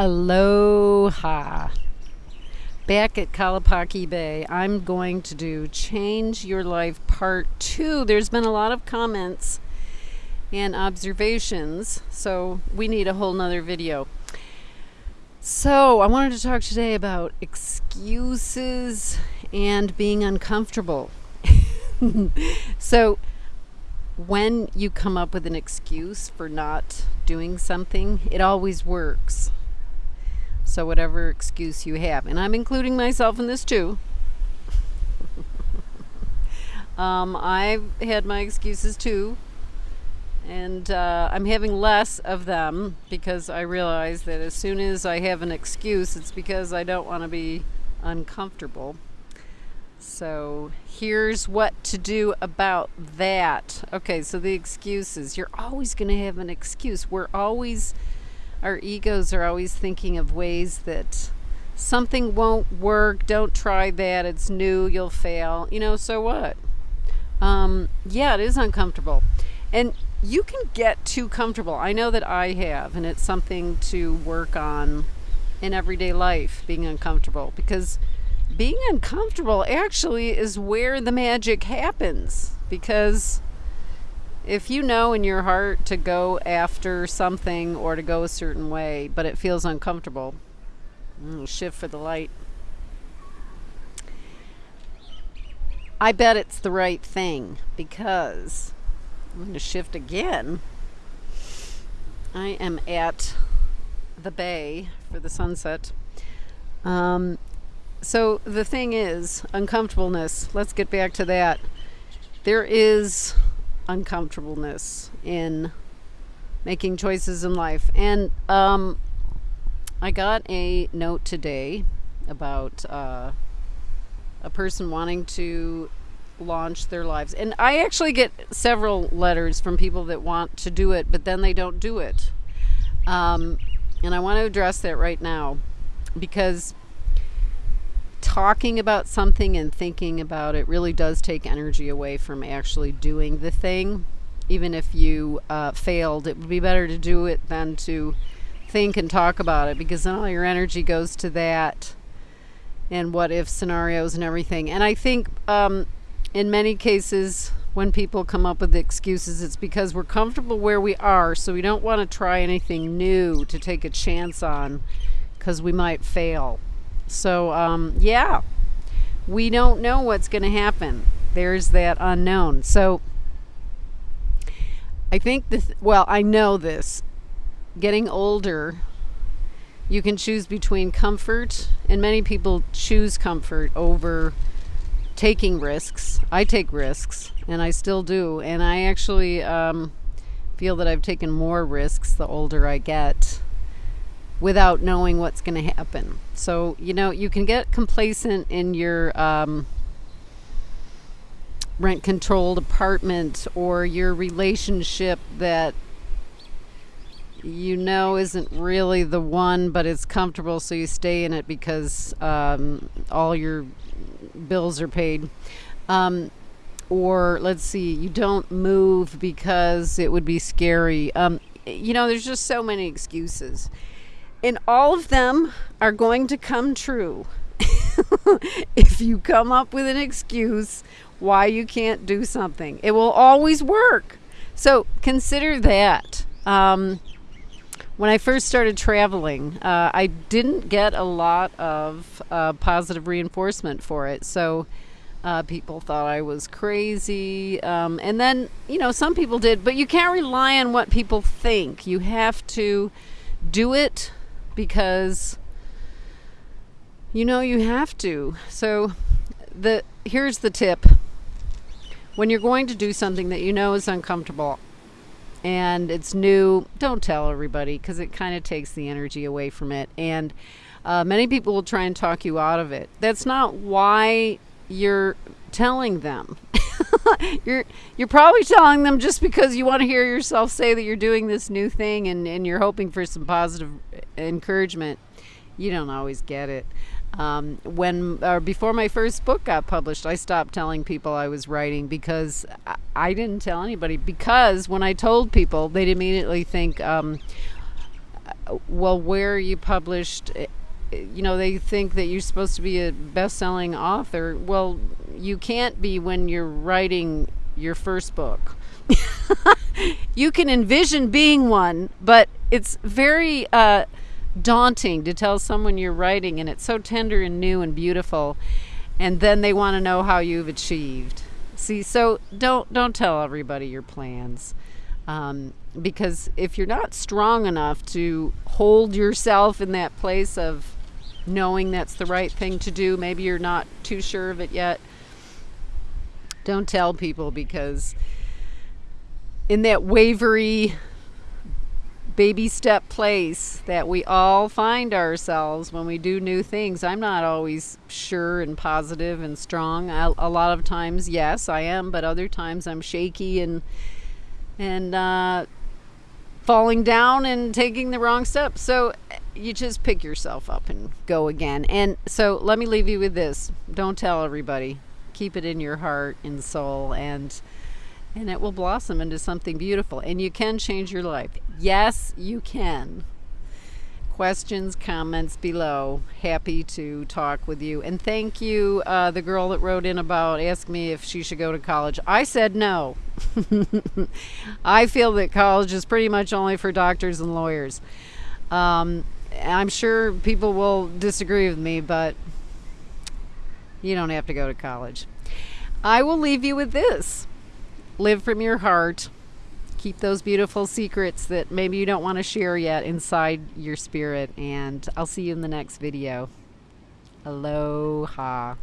Aloha. Back at Kalapaki Bay, I'm going to do Change Your Life Part 2. There's been a lot of comments and observations, so we need a whole nother video. So, I wanted to talk today about excuses and being uncomfortable. so, when you come up with an excuse for not doing something, it always works. So, whatever excuse you have, and I'm including myself in this too. um, I've had my excuses too, and uh, I'm having less of them because I realize that as soon as I have an excuse, it's because I don't want to be uncomfortable. So here's what to do about that. Okay, so the excuses. You're always going to have an excuse. We're always our egos are always thinking of ways that something won't work, don't try that, it's new, you'll fail. You know, so what? Um, yeah, it is uncomfortable. And you can get too comfortable. I know that I have, and it's something to work on in everyday life, being uncomfortable. Because being uncomfortable actually is where the magic happens. Because if you know in your heart to go after something or to go a certain way, but it feels uncomfortable, mm, shift for the light. I bet it's the right thing because I'm going to shift again. I am at the bay for the sunset. Um, so the thing is, uncomfortableness. Let's get back to that. There is uncomfortableness in making choices in life. And um, I got a note today about uh, a person wanting to launch their lives. And I actually get several letters from people that want to do it, but then they don't do it. Um, and I want to address that right now because talking about something and thinking about it really does take energy away from actually doing the thing. Even if you uh, failed, it would be better to do it than to think and talk about it because then all your energy goes to that and what if scenarios and everything. And I think um, in many cases, when people come up with excuses, it's because we're comfortable where we are, so we don't want to try anything new to take a chance on because we might fail. So, um, yeah, we don't know what's going to happen. There's that unknown. So, I think this, well, I know this. Getting older, you can choose between comfort, and many people choose comfort over taking risks. I take risks, and I still do. And I actually um, feel that I've taken more risks the older I get without knowing what's going to happen. So, you know, you can get complacent in your um, rent controlled apartment or your relationship that you know isn't really the one, but it's comfortable, so you stay in it because um, all your bills are paid. Um, or let's see, you don't move because it would be scary. Um, you know, there's just so many excuses and all of them are going to come true if you come up with an excuse why you can't do something. It will always work. So consider that. Um, when I first started traveling, uh, I didn't get a lot of uh, positive reinforcement for it. So uh, people thought I was crazy. Um, and then, you know, some people did, but you can't rely on what people think. You have to do it because you know you have to. So the here's the tip. When you're going to do something that you know is uncomfortable and it's new, don't tell everybody because it kind of takes the energy away from it. And uh, many people will try and talk you out of it. That's not why you're telling them. you're you're probably telling them just because you want to hear yourself say that you're doing this new thing and, and you're hoping for some positive encouragement. You don't always get it. Um, when or before my first book got published, I stopped telling people I was writing because I, I didn't tell anybody. Because when I told people, they'd immediately think, um, well, where you published? You know, they think that you're supposed to be a best selling author. Well, you can't be when you're writing your first book. you can envision being one, but it's very uh, daunting to tell someone you're writing, and it's so tender and new and beautiful, and then they want to know how you've achieved. See, so don't don't tell everybody your plans, um, because if you're not strong enough to hold yourself in that place of knowing that's the right thing to do, maybe you're not too sure of it yet. Don't tell people because in that wavery baby step place that we all find ourselves when we do new things. I'm not always sure and positive and strong. I, a lot of times, yes, I am, but other times I'm shaky and and uh, falling down and taking the wrong step. So you just pick yourself up and go again. And so let me leave you with this: don't tell everybody. Keep it in your heart and soul and and it will blossom into something beautiful. And you can change your life. Yes, you can. Questions, comments below. Happy to talk with you. And thank you, uh, the girl that wrote in about asked me if she should go to college. I said no. I feel that college is pretty much only for doctors and lawyers. Um, I'm sure people will disagree with me, but you don't have to go to college. I will leave you with this live from your heart. Keep those beautiful secrets that maybe you don't want to share yet inside your spirit. And I'll see you in the next video. Aloha.